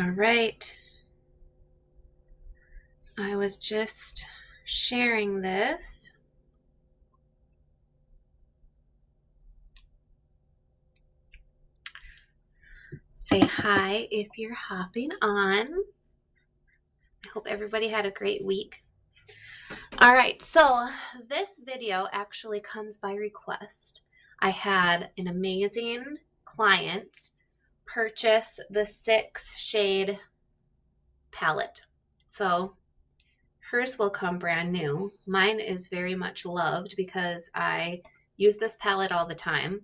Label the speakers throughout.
Speaker 1: All right. I was just sharing this. Say hi if you're hopping on. I hope everybody had a great week. All right, so this video actually comes by request. I had an amazing client purchase the six shade palette. So hers will come brand new. Mine is very much loved because I use this palette all the time.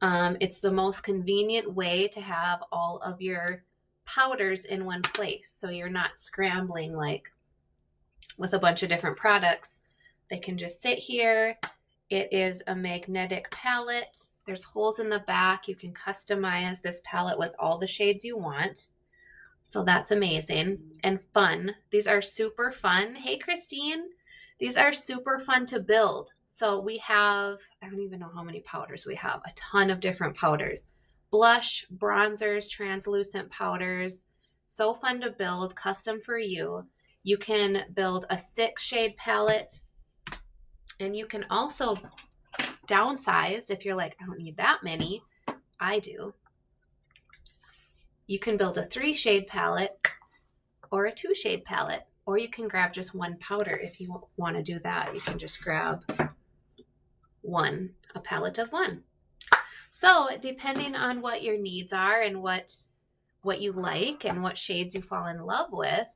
Speaker 1: Um, it's the most convenient way to have all of your powders in one place. So you're not scrambling like with a bunch of different products. They can just sit here. It is a magnetic palette. There's holes in the back. You can customize this palette with all the shades you want. So that's amazing and fun. These are super fun. Hey, Christine. These are super fun to build. So we have, I don't even know how many powders we have, a ton of different powders. Blush, bronzers, translucent powders. So fun to build, custom for you. You can build a six shade palette and you can also downsize if you're like, I don't need that many. I do. You can build a three shade palette or a two shade palette, or you can grab just one powder if you want to do that. You can just grab one, a palette of one. So depending on what your needs are and what what you like and what shades you fall in love with,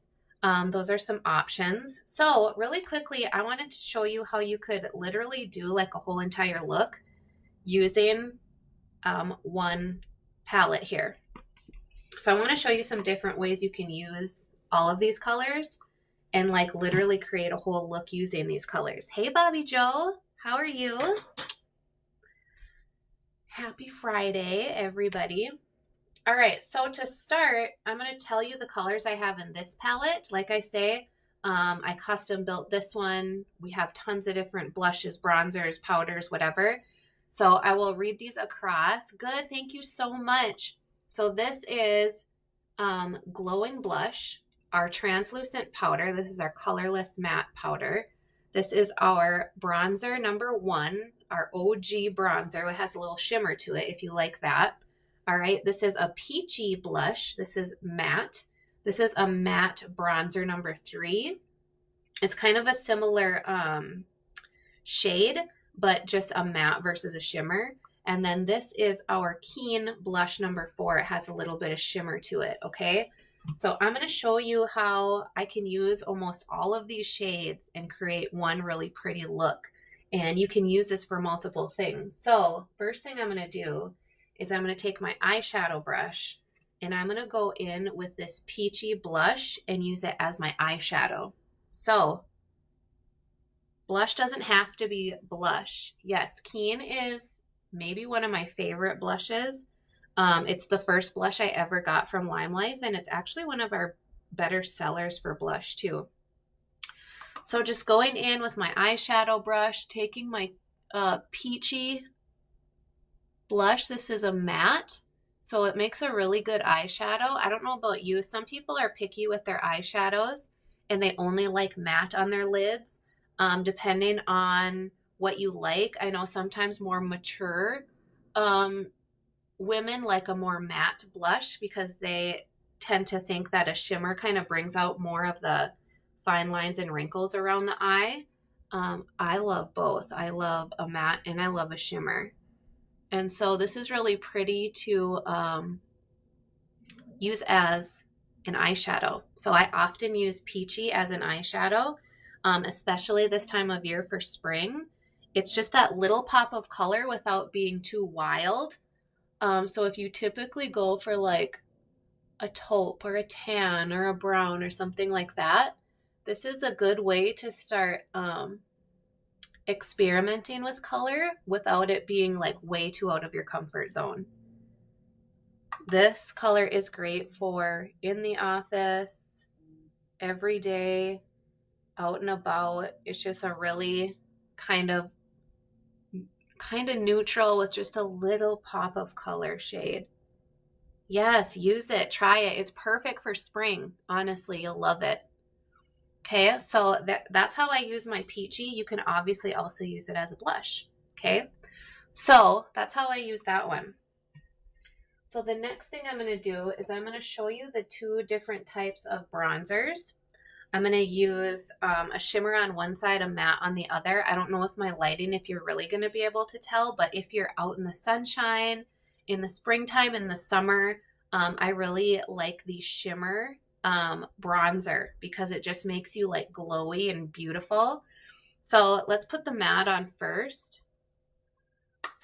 Speaker 1: um, those are some options. So really quickly, I wanted to show you how you could literally do like a whole entire look using um, one palette here. So I want to show you some different ways you can use all of these colors and like literally create a whole look using these colors. Hey, Bobby Joe, how are you? Happy Friday, everybody. All right, so to start, I'm going to tell you the colors I have in this palette. Like I say, um, I custom built this one. We have tons of different blushes, bronzers, powders, whatever. So I will read these across. Good, thank you so much. So this is um, Glowing Blush, our translucent powder. This is our colorless matte powder. This is our bronzer number one, our OG bronzer. It has a little shimmer to it if you like that. All right, this is a peachy blush. This is matte. This is a matte bronzer number three. It's kind of a similar um, shade, but just a matte versus a shimmer. And then this is our Keen blush number four. It has a little bit of shimmer to it, okay? So I'm going to show you how I can use almost all of these shades and create one really pretty look. And you can use this for multiple things. So first thing I'm going to do is I'm going to take my eyeshadow brush and I'm going to go in with this peachy blush and use it as my eyeshadow. So blush doesn't have to be blush. Yes, Keen is maybe one of my favorite blushes. Um, it's the first blush I ever got from Limelife and it's actually one of our better sellers for blush too. So just going in with my eyeshadow brush, taking my uh, peachy blush. This is a matte, so it makes a really good eyeshadow. I don't know about you. Some people are picky with their eyeshadows and they only like matte on their lids, um, depending on what you like. I know sometimes more mature um, women like a more matte blush because they tend to think that a shimmer kind of brings out more of the fine lines and wrinkles around the eye. Um, I love both. I love a matte and I love a shimmer. And so this is really pretty to um, use as an eyeshadow. So I often use Peachy as an eyeshadow, um, especially this time of year for spring. It's just that little pop of color without being too wild. Um, so if you typically go for like a taupe or a tan or a brown or something like that, this is a good way to start um, experimenting with color without it being like way too out of your comfort zone. This color is great for in the office, every day, out and about. It's just a really kind of kind of neutral with just a little pop of color shade. Yes, use it. Try it. It's perfect for spring. Honestly, you'll love it. Okay, so that, that's how I use my peachy. You can obviously also use it as a blush. Okay, so that's how I use that one. So the next thing I'm going to do is I'm going to show you the two different types of bronzers. I'm going to use um, a shimmer on one side, a matte on the other. I don't know with my lighting if you're really going to be able to tell, but if you're out in the sunshine, in the springtime, in the summer, um, I really like the shimmer um, bronzer because it just makes you like glowy and beautiful. So let's put the matte on first.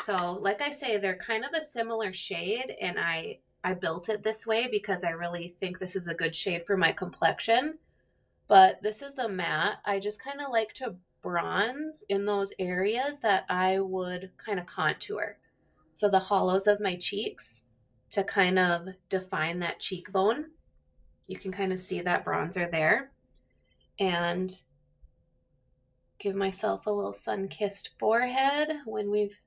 Speaker 1: So like I say, they're kind of a similar shade and I, I built it this way because I really think this is a good shade for my complexion. But this is the matte. I just kind of like to bronze in those areas that I would kind of contour. So the hollows of my cheeks to kind of define that cheekbone. You can kind of see that bronzer there. And give myself a little sun-kissed forehead when we've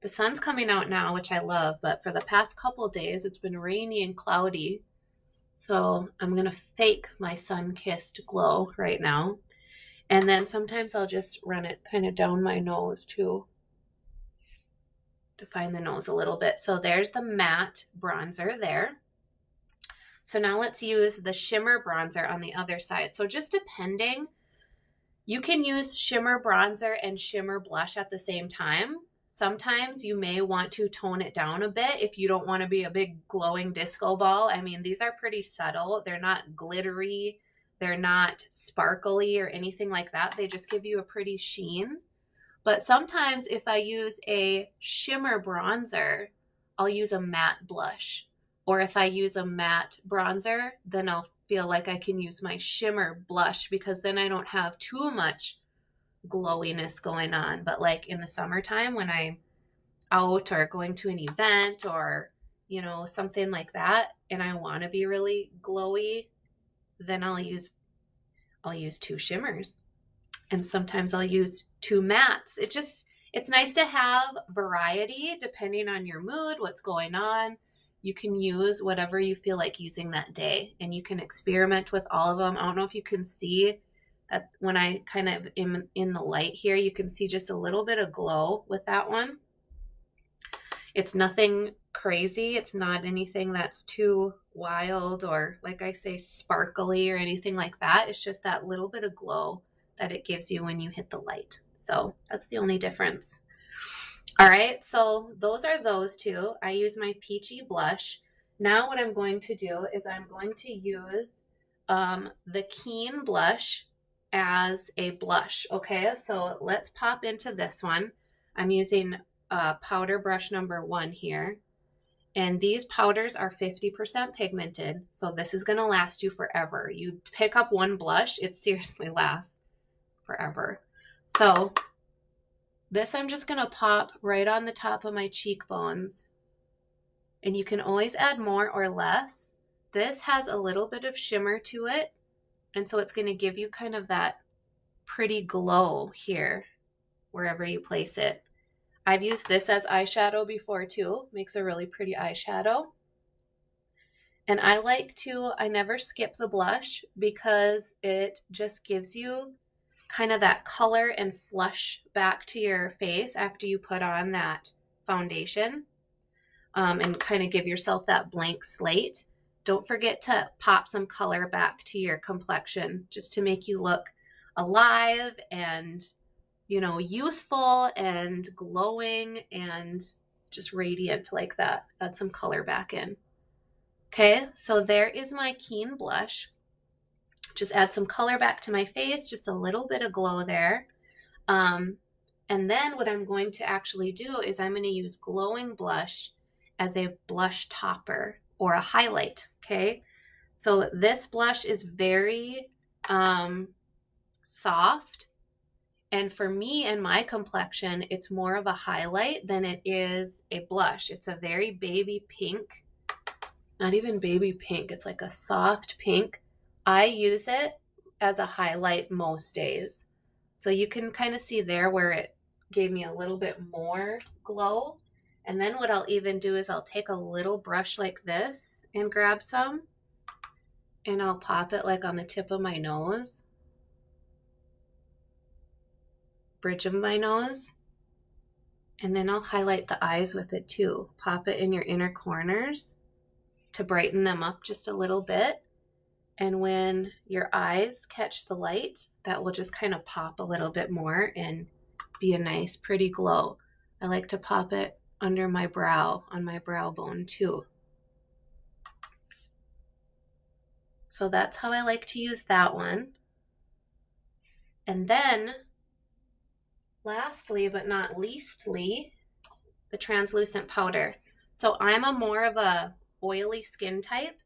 Speaker 1: the sun's coming out now, which I love, but for the past couple days it's been rainy and cloudy. So I'm going to fake my sun-kissed glow right now. And then sometimes I'll just run it kind of down my nose. To define the nose a little bit. So there's the matte bronzer there. So now let's use the shimmer bronzer on the other side. So just depending, you can use shimmer bronzer and shimmer blush at the same time. Sometimes you may want to tone it down a bit if you don't want to be a big glowing disco ball. I mean, these are pretty subtle. They're not glittery. They're not sparkly or anything like that. They just give you a pretty sheen. But sometimes if I use a shimmer bronzer, I'll use a matte blush. Or if I use a matte bronzer, then I'll feel like I can use my shimmer blush because then I don't have too much glowiness going on. But like in the summertime when I'm out or going to an event or, you know, something like that, and I want to be really glowy, then I'll use I'll use two shimmers. And sometimes I'll use two mattes. It just it's nice to have variety depending on your mood, what's going on. You can use whatever you feel like using that day and you can experiment with all of them. I don't know if you can see that when I kind of am in the light here, you can see just a little bit of glow with that one. It's nothing crazy. It's not anything that's too wild or like I say, sparkly or anything like that. It's just that little bit of glow that it gives you when you hit the light. So that's the only difference. All right, so those are those two. I use my peachy blush. Now what I'm going to do is I'm going to use um, the Keen blush as a blush. Okay, so let's pop into this one. I'm using uh, powder brush number one here. And these powders are 50% pigmented, so this is going to last you forever. You pick up one blush, it seriously lasts forever. So this I'm just going to pop right on the top of my cheekbones. And you can always add more or less. This has a little bit of shimmer to it, and so it's going to give you kind of that pretty glow here, wherever you place it. I've used this as eyeshadow before too. Makes a really pretty eyeshadow. And I like to, I never skip the blush because it just gives you kind of that color and flush back to your face after you put on that foundation um, and kind of give yourself that blank slate. Don't forget to pop some color back to your complexion just to make you look alive and, you know, youthful and glowing and just radiant like that. Add some color back in. Okay, so there is my Keen blush. Just add some color back to my face, just a little bit of glow there. Um, and then what I'm going to actually do is I'm going to use glowing blush as a blush topper or a highlight, okay? So this blush is very um, soft. And for me and my complexion, it's more of a highlight than it is a blush. It's a very baby pink, not even baby pink. It's like a soft pink. I use it as a highlight most days. So you can kind of see there where it gave me a little bit more glow And then what I'll even do is I'll take a little brush like this and grab some and I'll pop it like on the tip of my nose, bridge of my nose. And then I'll highlight the eyes with it too. Pop it in your inner corners to brighten them up just a little bit. And when your eyes catch the light, that will just kind of pop a little bit more and be a nice pretty glow. I like to pop it under my brow, on my brow bone too. So that's how I like to use that one. And then, lastly but not leastly, the translucent powder. So I'm a more of a oily skin type.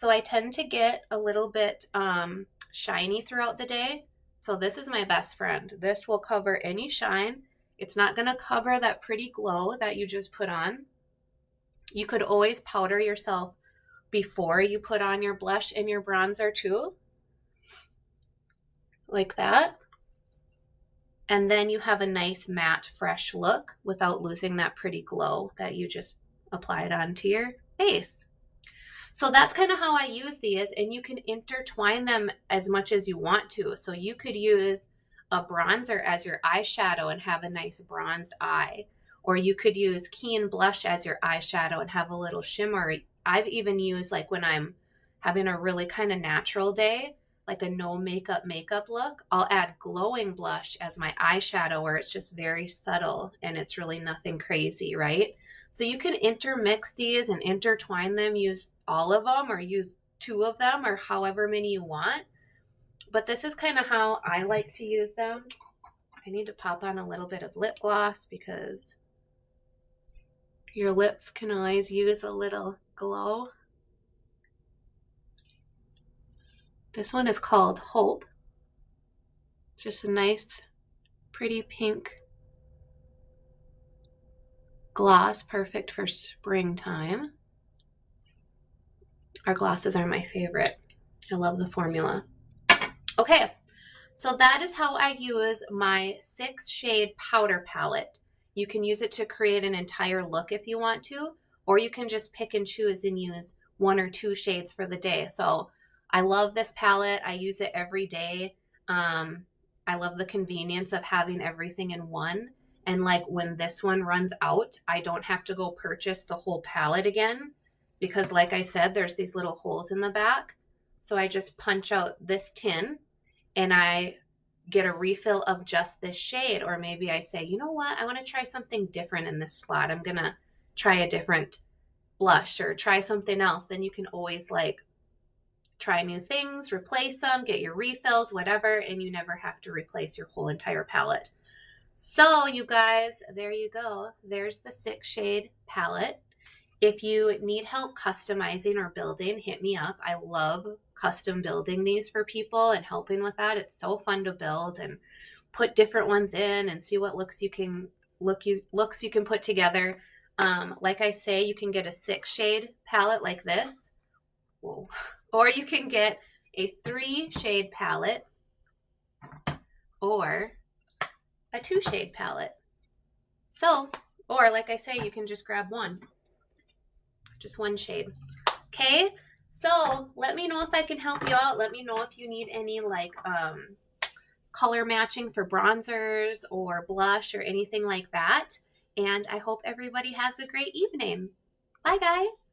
Speaker 1: So I tend to get a little bit um, shiny throughout the day. So this is my best friend. This will cover any shine. It's not going to cover that pretty glow that you just put on. You could always powder yourself before you put on your blush and your bronzer too. Like that. And then you have a nice matte fresh look without losing that pretty glow that you just applied onto your face. So that's kind of how I use these and you can intertwine them as much as you want to. So you could use a bronzer as your eyeshadow and have a nice bronzed eye. Or you could use Keen Blush as your eyeshadow and have a little shimmer. I've even used like when I'm having a really kind of natural day, like a no makeup makeup look, I'll add glowing blush as my eyeshadow where it's just very subtle and it's really nothing crazy, right? So you can intermix these and intertwine them, use all of them or use two of them or however many you want. But this is kind of how I like to use them. I need to pop on a little bit of lip gloss because your lips can always use a little glow. This one is called Hope. It's just a nice, pretty pink gloss, perfect for springtime. Our glosses are my favorite. I love the formula. Okay, so that is how I use my six shade powder palette. You can use it to create an entire look if you want to, or you can just pick and choose and use one or two shades for the day. So I love this palette. I use it every day. Um, I love the convenience of having everything in one. And like when this one runs out, I don't have to go purchase the whole palette again because like I said, there's these little holes in the back. So I just punch out this tin and I get a refill of just this shade. Or maybe I say, you know what, I want to try something different in this slot. I'm going to try a different blush or try something else. Then you can always like try new things, replace them, get your refills, whatever, and you never have to replace your whole entire palette. So you guys, there you go. There's the six shade palette. If you need help customizing or building, hit me up. I love custom building these for people and helping with that. It's so fun to build and put different ones in and see what looks you can look you looks you can put together. Um, like I say, you can get a six shade palette like this. Whoa. Or you can get a three shade palette or a two shade palette. So, or like I say, you can just grab one just one shade. Okay, so let me know if I can help you out. Let me know if you need any like um, color matching for bronzers or blush or anything like that. And I hope everybody has a great evening. Bye, guys.